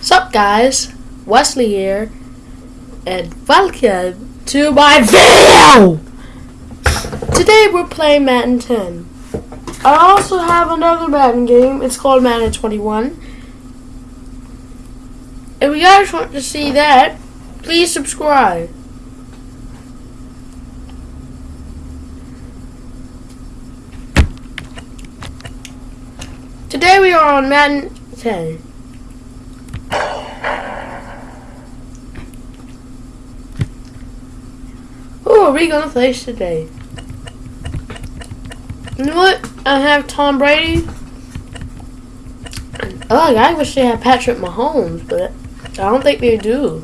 Sup guys, Wesley here, and welcome to my video! Today we're playing Madden 10. I also have another Madden game, it's called Madden 21. If you guys want to see that, please subscribe. Today we are on Madden 10. Who are we gonna face today? You know what? I have Tom Brady. Oh, I wish they had Patrick Mahomes, but I don't think they do.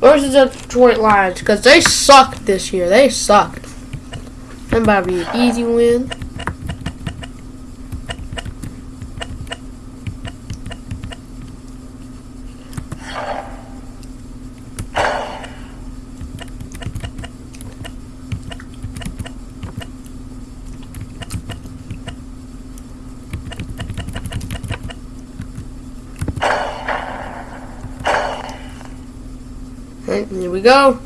Versus the Detroit Lions, because they sucked this year. They sucked. That might be an easy win. Alright, here we go.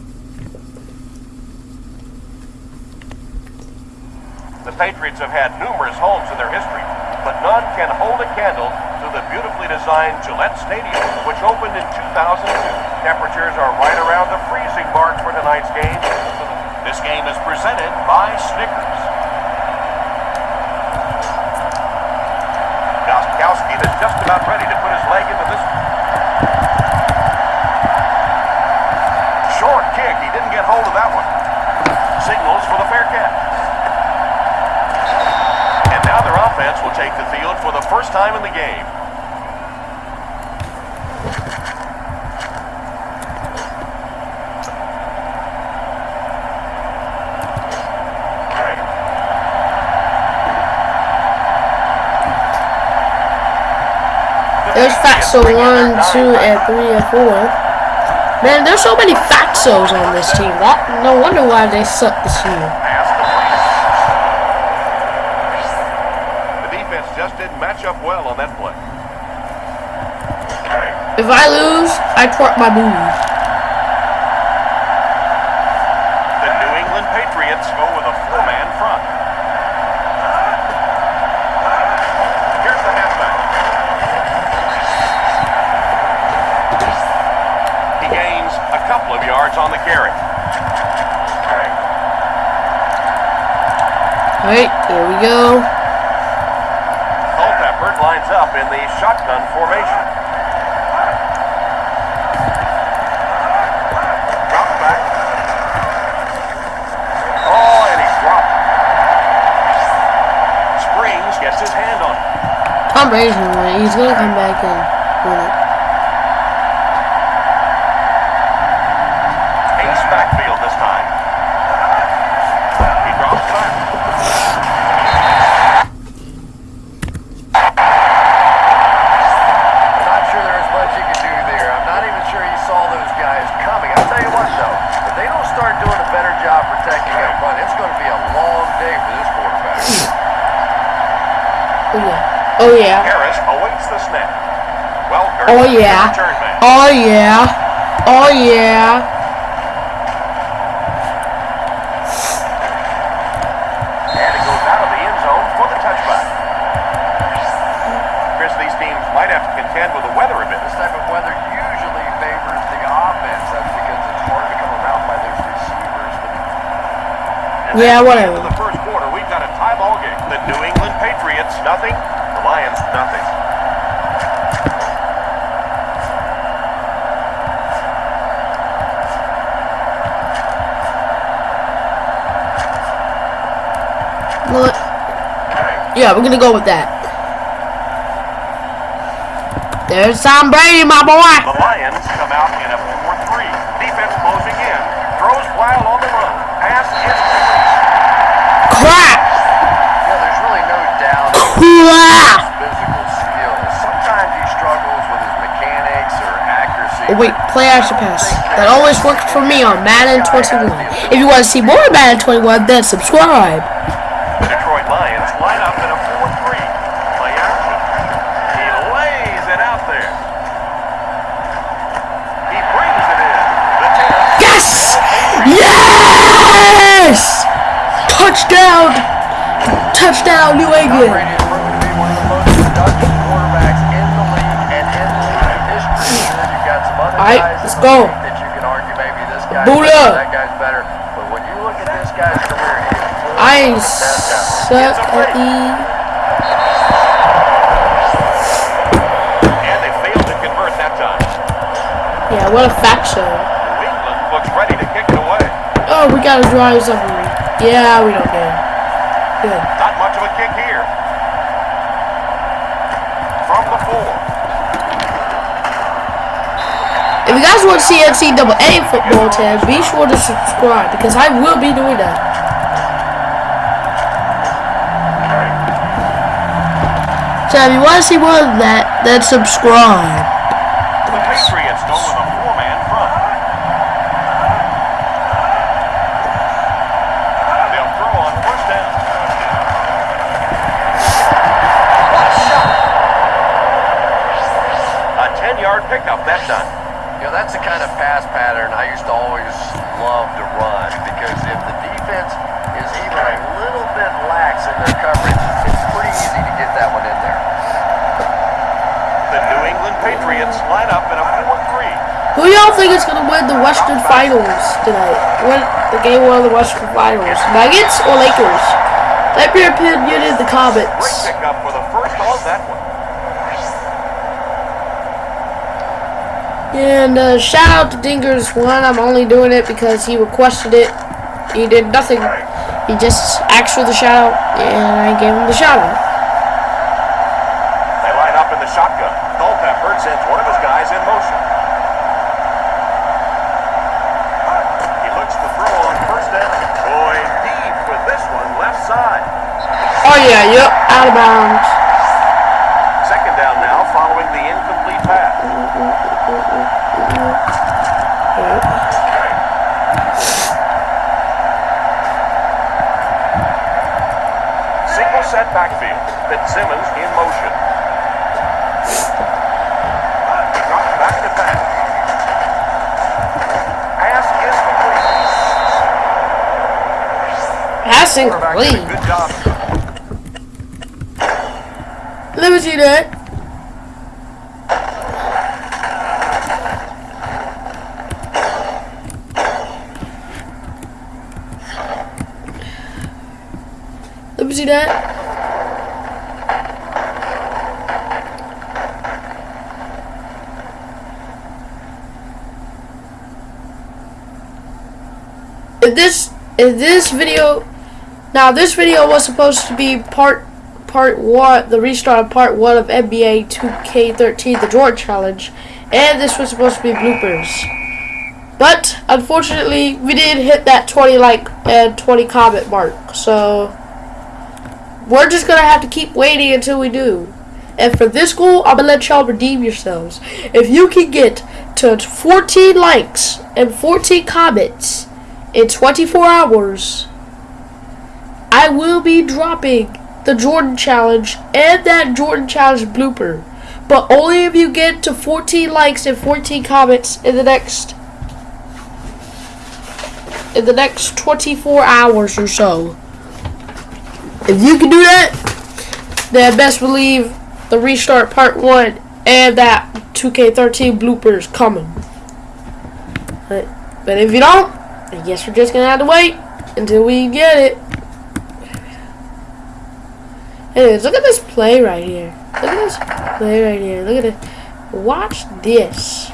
The Patriots have had numerous homes in their history, but none can hold a candle to the beautifully designed Gillette Stadium, which opened in 2002. Temperatures are right around the freezing mark for tonight's game. This game is presented by Snickers. Gostkowski is just about offense will take the field for the first time in the game. There's Fatso 1, 2, and 3, and 4. Man, there's so many Fatsos on this team. That, no wonder why they suck this year. Pass complete. The defense just didn't match up well on that play. If I lose, I twerk my booty. The New England Patriots go with a four-man front. Here's the halfback. He gains a couple of yards on the carry. Alright, here we go. Culpepper lines up in the shotgun formation. Drops back. Oh, and he's dropped. Springs gets his hand on it. It. He's gonna come back and win it. Ace backfield this time. He drops back. I'm not sure there's much you can do there. I'm not even sure he saw those guys coming. I'll tell you what, though. If they don't start doing a better job protecting up front, it's going to be a long day for this quarterback. Oh yeah. Oh yeah. Harris awaits the snap. Welker Oh yeah. Oh yeah. Oh yeah. And it goes out of the end zone for the touchback. Cris, these teams might have to contend with the weather a bit. This type of weather usually favors the offense. That's because it's hard to come around by those receivers. And Yeah, whatever. end of the first quarter, we've got a tie ball game. The New England Patriots, nothing. The Lions, nothing. What? Yeah, we're gonna go with that. There's Tom Brady, my boy. The Lions come out in a 4-3. Defense closing in. Throws while on the run. Pass is complete. Crap. You know, there's really no doubt Crap. physical skills. Sometimes he struggles with his mechanics or accuracy. Oh wait, play action pass. That always worked for me on Madden 21. If you want to see more Madden 21, then subscribe. line up in a 4-3. Failed to convert that time. Yeah, what a fact show. New England looks ready to kick it away. Oh, we gotta drive something. Yeah, we don't care. Good. Not much of a kick here. From the four. If you guys want to see NCAA football, Ted, be sure to subscribe because I will be doing that. So if you want to see more of that, then subscribe. The Patriots a 10-yard pickup that time. You know, that's the kind of pass pattern I used to always love to run because if the defense is even a little bit lax in their coverage, it's pretty easy to get that one in there. The New England Patriots line up in a 4-3. Who y'all think is gonna win the Western Finals tonight? What the game one of the Western Finals? Nuggets or Lakers? Let your opinion in the comments. pickup for the first on that one. And uh, shout out to Dingers one. I'm only doing it because he requested it. He did nothing. He just asked for the shout out, and I gave him the shout out. They line up in the shotgun. Culpepper sends one of his guys in motion. He looks to throw on first down. Boy, deep with this one, left side. Oh yeah, yep, out of bounds. Second down now following the incomplete pass. Single set backfield. Fitzsimmons in motion. He drops back to pass. Pass is complete. Passing Quarterback did a clean. good job. Let me see that. Let me see that. This if this video now this video was supposed to be part part one the restart of part one of NBA 2K13 the Jordan Challenge and this was supposed to be bloopers. But unfortunately we didn't hit that 20 like and 20 comment mark. So we're just gonna have to keep waiting until we do. And for this goal, I'm gonna let y'all redeem yourselves. If you can get to 14 likes and 14 comments in 24 hours, I will be dropping the Jordan Challenge and that Jordan Challenge blooper. But only if you get to 14 likes and 14 comments in the next in the next 24 hours or so. If you can do that, then best believe the restart part 1 and that 2K13 bloopers coming. But, but if you don't, I guess we're just gonna have to wait until we get it. Anyways, look at this play right here. Look at this play right here. Look at it. Watch this.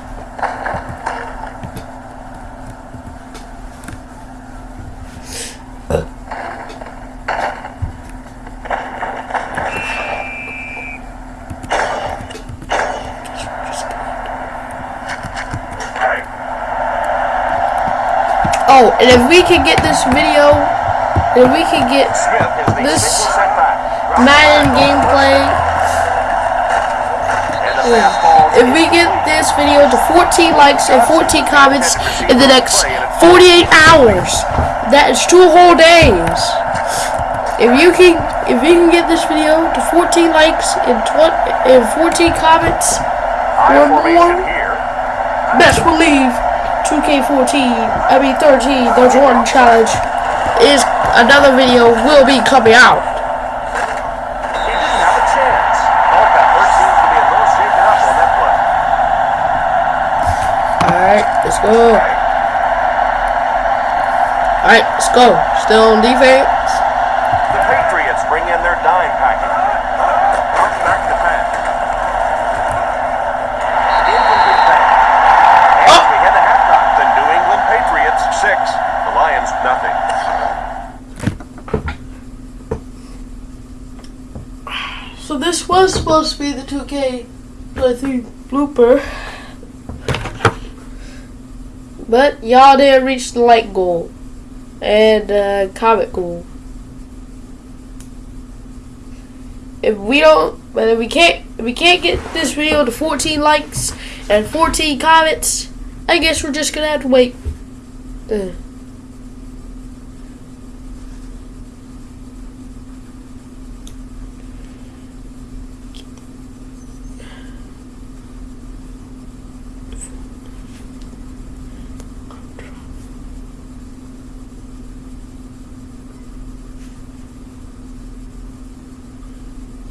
Oh, and if we can get this video, if we can get This. Madden gameplay, if we get this video to 14 likes and 14 comments in the next 48 hours, that is two whole days. If you can, if we can get this video to 14 likes and 20 and 14 comments or more, best believe 2K14, I mean 13, the Jordan Challenge, is another video will be coming out. Alright, let's go. Alright, let's go. Still on defense. 2K playthrough blooper. But y'all didn't reach the like goal and uh, comment goal. If we don't, but if we can't, if we can't get this video to 14 likes and 14 comments, I guess we're just gonna have to wait. Uh.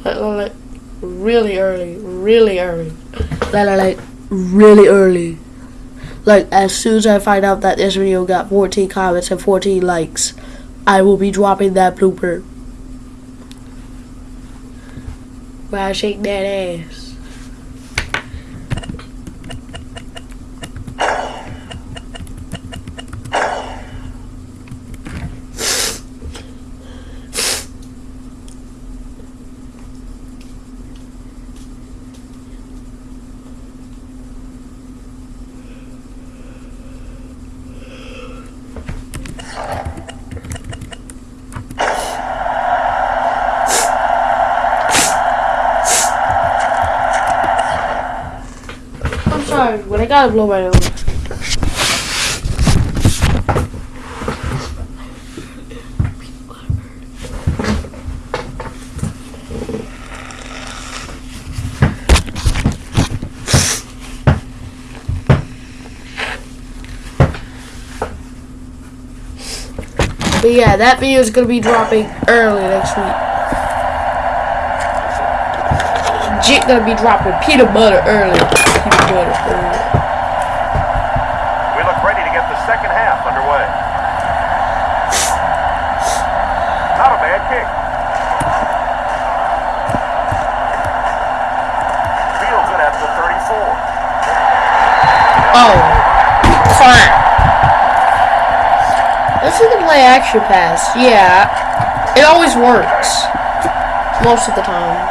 Like, like, really early, really early. Like, like, like, really early. Like, as soon as I find out that this video got 14 comments and 14 likes, I will be dropping that blooper. Where I shake that ass. I'm sorry, but I gotta blow my nose. But yeah, that video is gonna be dropping early next week. Jit gonna be dropping peanut butter early. Peanut butter early. We look ready to get the second half underway. Not a bad kick. Feels it at the 34. Oh, crap. This is the play action pass. Yeah, it always works. Most of the time.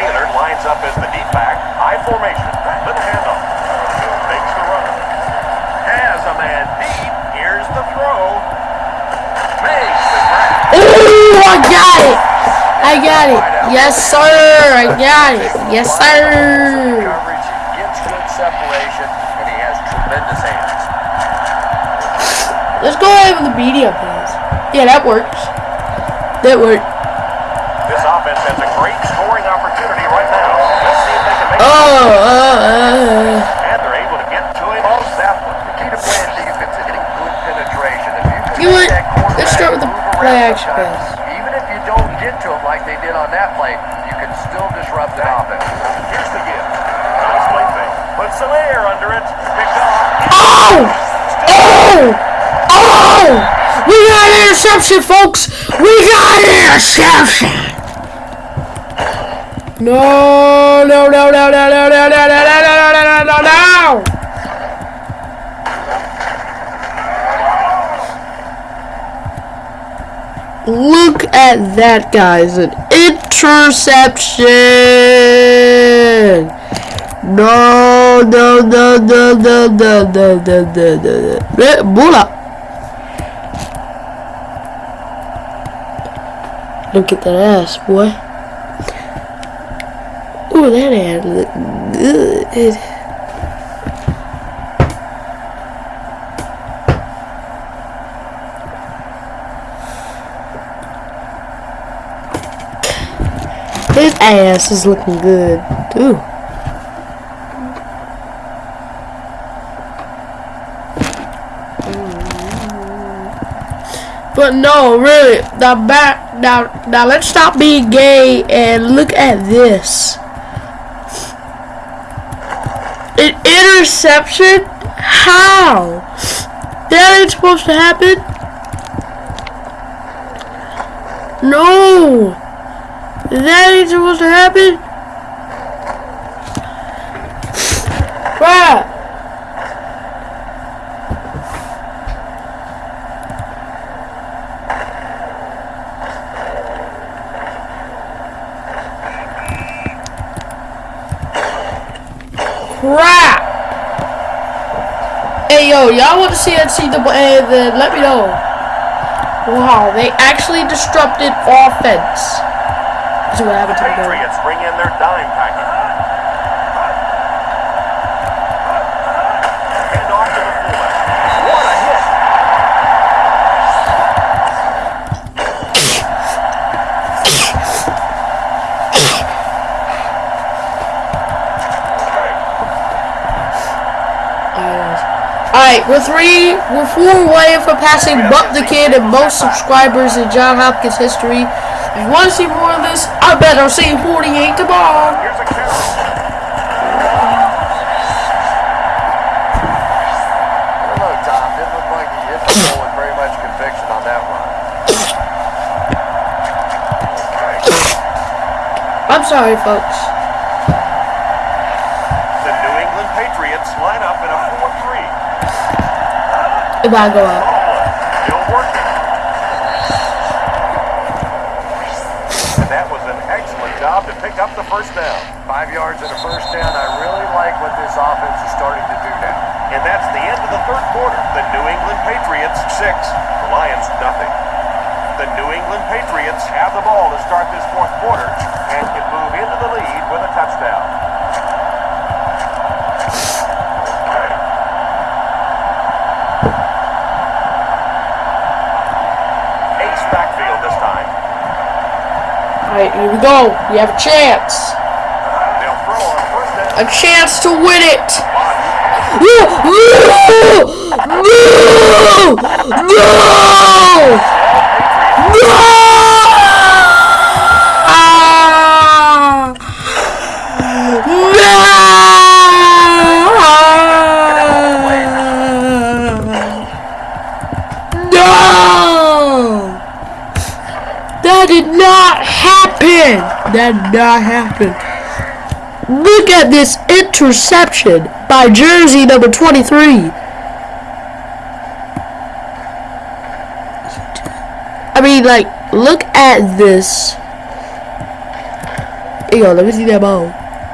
Taylor lines up as the deep back. High formation. Little handoff. Makes the run. Has a man deep. Here's the throw. Makes the grab. Ooh, I got it. I got it. Yes, sir. I got it. Yes, sir. coverage, he gets good separation, and he has tremendous hands. Let's go ahead with the media pass. Yeah, that works. That worked. This offense has a great scoring opportunity right now. Let's see if they can make Oh, it. uh, uh. And they're able to get to him on that one. The key to playing defense is getting good penetration. If you can You know what? Let's start with the play around action pass. Even if you don't get to him like they did on that play, you can still disrupt an offense. Here's the give. Nice play fake. Put some air under it. Picked off. Oh! Oh! Oh! We got an interception, folks! We got an interception! No, no, no, no, no, no, no, no, no, no, no, no, no, no, no! Look at that, guys. An interception! No, no, no, no, no, no, no, no, no, no, no. Bola! Look at that ass, boy. Ooh, that ass look good. His ass is looking good, too. But no, really, now back now now let's stop being gay and look at this. An interception? How? That ain't supposed to happen. No! That ain't supposed to happen. Bruh! Crap! Hey yo, y'all want to see NCAA? Then eh, let me know. Wow, they actually disrupted offense. This is what happened to the. Patriots bring in their dime package. We're three, we're four away from passing Buck the Kid and most subscribers in John Hopkins history. If you want to see more of this, I bet I'll see 48 tomorrow. Here's a carry. I don't know, Tom. Didn't look like he hit the ball with very much conviction on that run. I'm sorry, folks. Excellent job to pick up the first down. Five yards and a first down. I really like what this offense is starting to do now. And that's the end of the third quarter. The New England Patriots six, the Lions nothing. The New England Patriots have the ball to start this fourth quarter and can move into the lead with a touchdown. Ace backfield this time. Alright, here we go. We have a chance. A chance to win it. No! No! No! No! That did not happen! That not happen. Look at this interception by jersey number 23. I mean, like, look at this. You go, let me see that ball.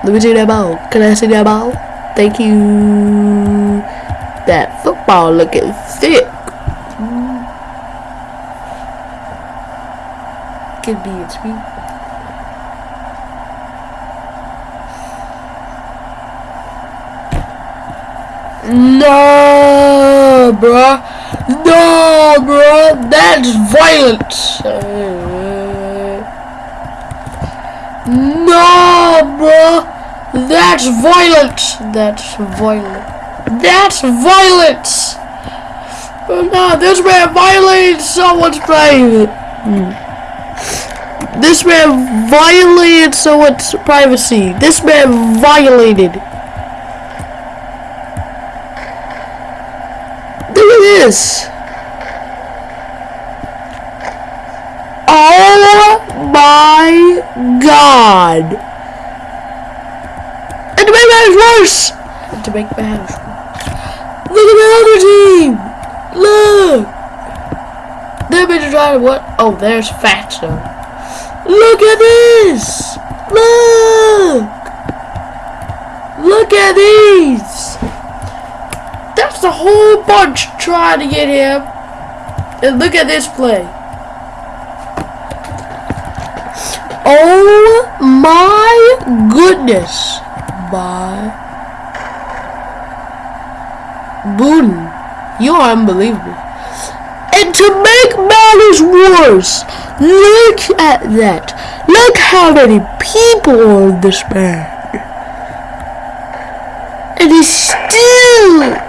Let me see that ball. Can I see that ball? Thank you. That football looking thick. Could be it's me. No, bruh. No, bruh. That's violence. No, bruh. That's violence. That's violent. That's violence. Oh, no, this man violated someone's private. Hmm. This man violated someone's privacy. This man violated. Look at this. Oh my god. And to make matters worse. And to make matters worse. Look at the other team. Look. They've been trying what? Oh, there's Fatso. Look at this. Look. Look at these. The whole bunch trying to get him. And look at this play. Oh my goodness. My. Booten. You are unbelievable. And to make matters worse. Look at that. Look how many people are in this man. And he's still.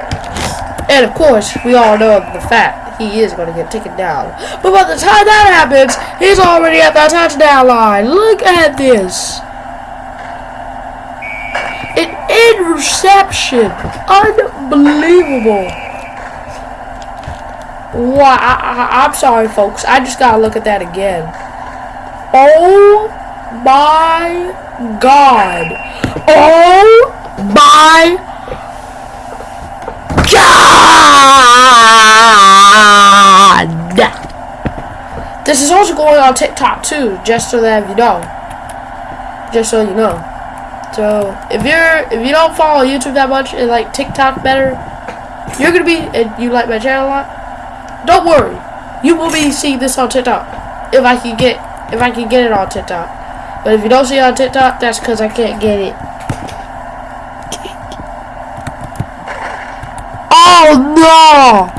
And of course, we all know the fact he is going to get taken down. But by the time that happens, he's already at the touchdown line. Look at this. An interception. Unbelievable. Wow, I, am sorry, folks. I just gotta look at that again. Oh my god. Oh my god. This is also going on TikTok too, just so that you know. Just so you know. So if you're if you don't follow YouTube that much and like TikTok better, you're gonna be and you like my channel a lot don't worry. You will be seeing this on TikTok. If I can get if I can get it on TikTok. But if you don't see it on TikTok, that's because I can't get it. Oh no!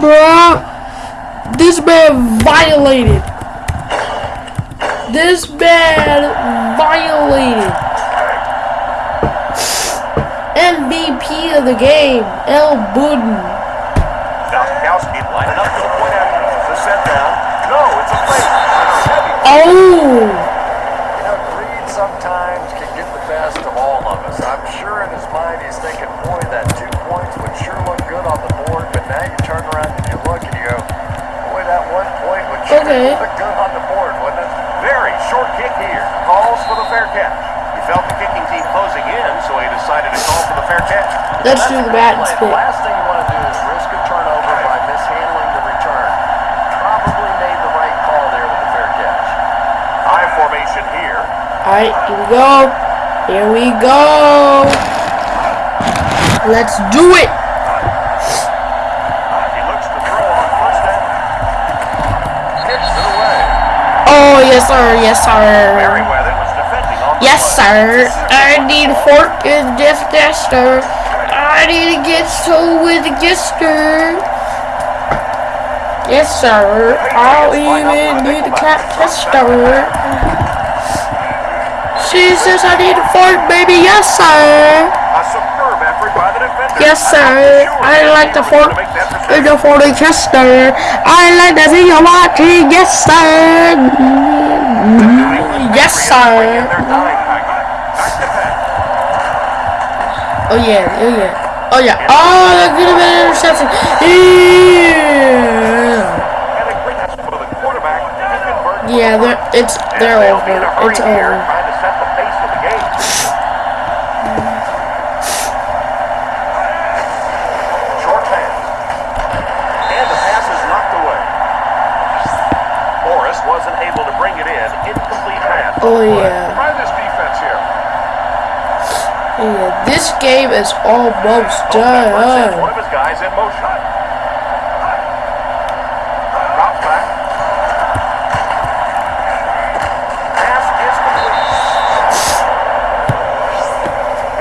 Bro! This man violated. This man violated. MVP of the game, El Budden. Gostkowski lining up for the point after the set down. No, it's a fake. Oh! You know, greed sometimes can get the best of all of us. I'm sure in his mind he's thinking, boy, that two points would sure look good on the board, but now you turn around and you look and you go, boy, that one point would sure okay. look good on the board, wouldn't it? Very short kick here. Calls for the fair catch. He felt the kicking team closing in, so he decided to call for the fair catch. Let's do the bat and. The last thing you want to do is risk a turnover by mishandling the return. Probably made the right call there with the fair catch. High formation here. Alright, here we go. Here we go. Let's do it. He looks to throw on first down. Skips to the way. Oh, yes, sir. Yes, sir. Meriweather was defending on the Yes, sir. I need fork and just tester. I need to get so with the gister. Yes, sir. I'll even need a cat tester. She says I need a fork, baby. Yes, sir. A superb effort by the defender. Yes, sir. I like the and the fork tester. I like the I'm watching. Yes, sir. Yes, sir. Oh yeah, oh yeah, oh yeah. Oh, that could have been an interception. Yeah, yeah, it's they're over. It's over. Trying to set the pace of the game. Short pass. And the pass is knocked away. Morris wasn't able to bring it in. Incomplete pass. Oh yeah, Try this defense here. yeah. This game is almost Sets one done. of his guys in motion. Drops back. Pass is complete.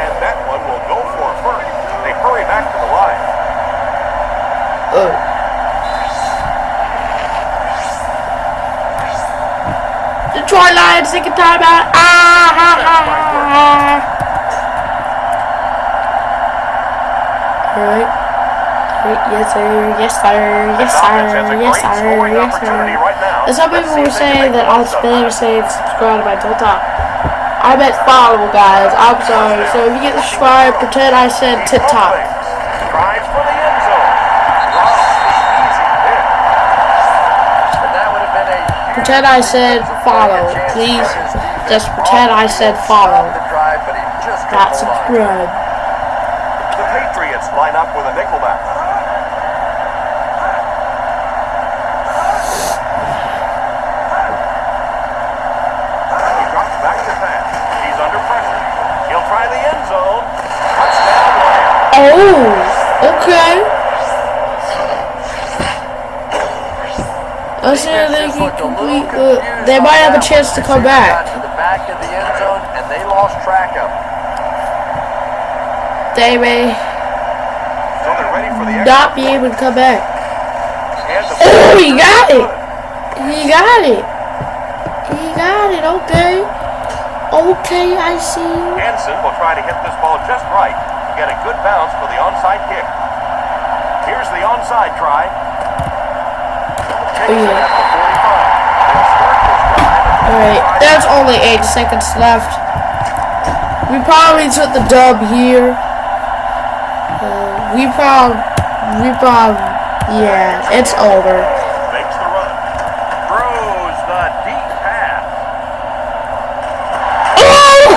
And that one will go for a first. They hurry back to the line. Oh. Detroit Lions taking time out. Ah, ha, ha. Alright. Alright, Yes, sir. Yes, sir. Yes, sir. Yes, sir. Yes, sir. right now. And some people see were if they can saying make that on spam saying subscribe to my TikTok. I meant follow, guys. I'm sorry. So if you get subscribed, pretend I said TikTok. Tries for the end zone. Ross, easy pick. And that would have been a Pretend I said follow. Please, get his defense just pretend I said follow. the drive, but he just couldn't Not subscribe. The Patriots line up with a nickelback. He drops back to pass. He's under pressure. He'll try the end zone. Touchdown, Lions. Oh, okay. I said they can complete. Uh, they might have a chance to come back. the the they may. The not be able to come back. Oh, he got it. He got it. He got it. Okay. Okay, I see. Hanson will try to hit this ball just right get a good bounce for the onside kick. Here's the onside try. Takes it Yeah. at the 45. They'll start this drive at the Alright, there's only eight seconds left. We probably took the dub here. Uh, we prob, we prob, yeah, it's over. Makes the run. Throws the deep pass. Oh!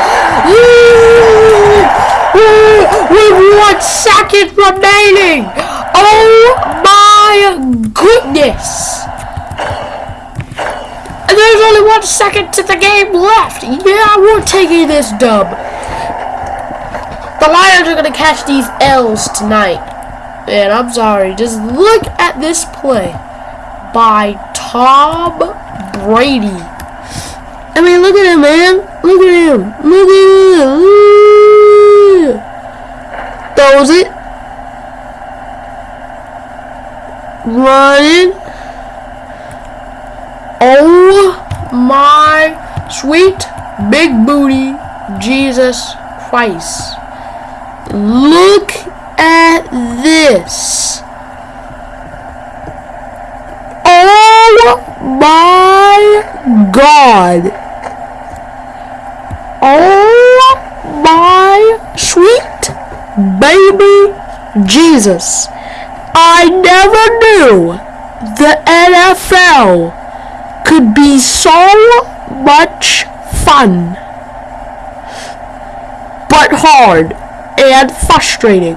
With one second remaining! Oh my goodness! And there's only one second to the game left! Yeah, we're taking this dub. The Lions are gonna catch these L's tonight. And I'm sorry, just look at this play by Tom Brady. I mean, look at him, man. Look at him. Look at him. Ooh. Throws it. Running. Oh my sweet big booty Jesus Christ. Look at this. Oh my God. Oh my sweet baby Jesus. I never knew the NFL could be so much fun, but hard and frustrating.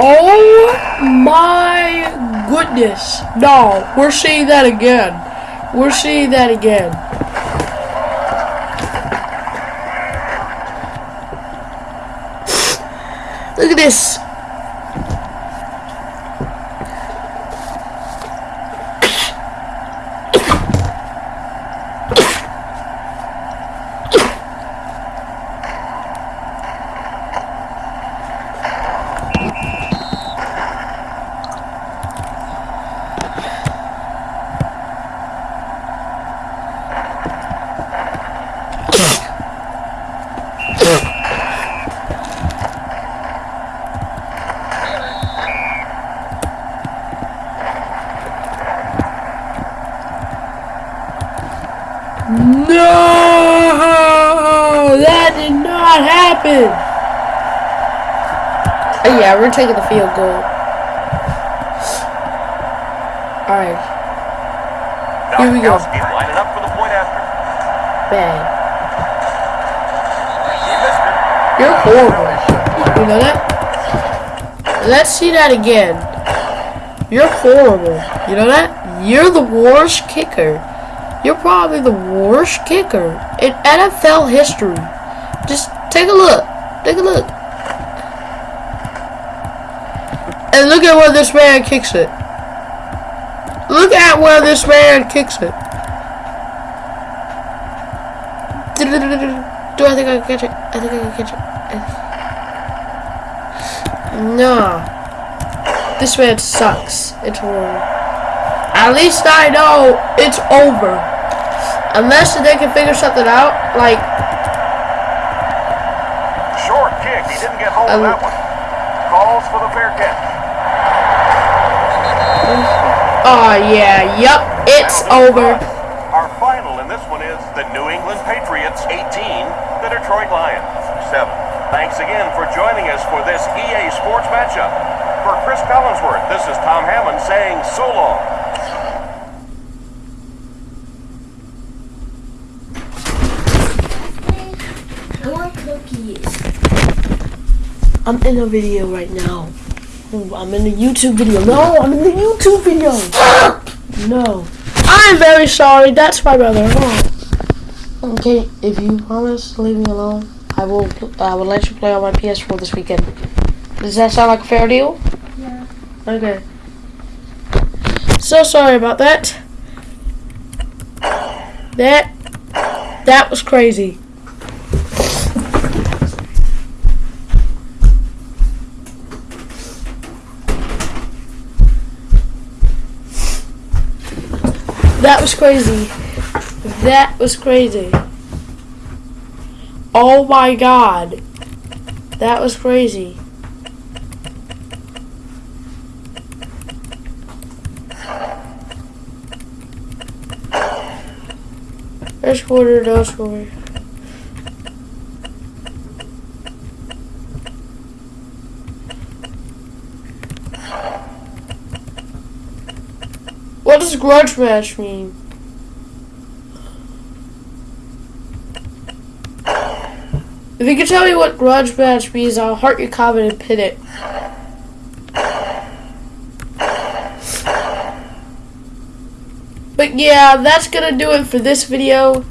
Oh my goodness. No, we're seeing that again. We're seeing that again. Look at this. No, that did not happen. Oh yeah, we're taking the field goal. All right, Here we go. Gostkowski lining up for the point after. bang. He missed it. You're horrible. You know that? Let's see that again. You're horrible. You know that? You're the worst kicker. You're probably the worst kicker in NFL history. Take a look. Take a look. And look at where this man kicks it. Look at where this man kicks it. Do I think I can catch it? I think I can catch it. Nah. This man sucks. It's horrible. At least I know it's over. Unless they can figure something out, like kick. He didn't get hold of Um, that one. Calls for the fair catch. Oh yeah, yep, it's That'll do it over. Our final in this one is the New England Patriots 18, the Detroit Lions 7. Thanks again for joining us for this EA Sports matchup. For Cris Collinsworth, this is Tom Hammond saying so long. I'm in a video right now. Ooh, I'm in a YouTube video. No, I'm in the YouTube video. no. I'm very sorry. That's my brother. Oh. Okay, if you promise to leave me alone, I will I will let you play on my PS4 this weekend. Does that sound like a fair deal? Yeah. Okay. So sorry about that. That that was crazy. That was crazy. That was crazy. Oh my god. That was crazy. First quarter, no score. Does grudge match mean? If you can tell me what grudge match means, I'll heart your comment and pin it. But yeah, that's gonna do it for this video.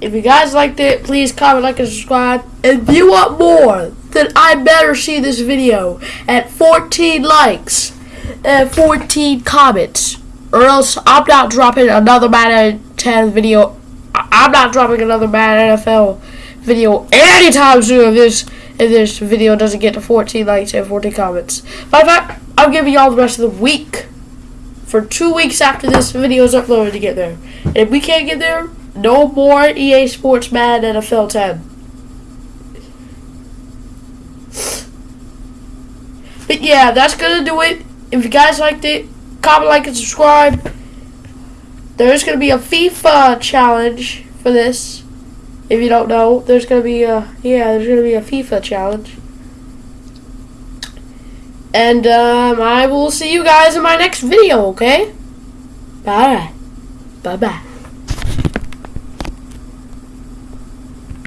If you guys liked it, please comment, like, and subscribe. If you want more, then I better see this video at 14 likes and 14 comments. Or else I'm not dropping another Madden 10 video. I'm not dropping another Madden NFL video anytime soon if this if this video doesn't get to 14 likes and 14 comments. Of fact, I'm giving y'all the rest of the week for two weeks after this video is uploaded to get there. And if we can't get there, no more EA Sports Madden NFL 10. But yeah, that's gonna do it. If you guys liked it, comment, like, and subscribe. There's gonna be a FIFA challenge for this. If you don't know, there's gonna be a yeah, there's gonna be a FIFA challenge. And um, I will see you guys in my next video, okay? Bye. Bye bye.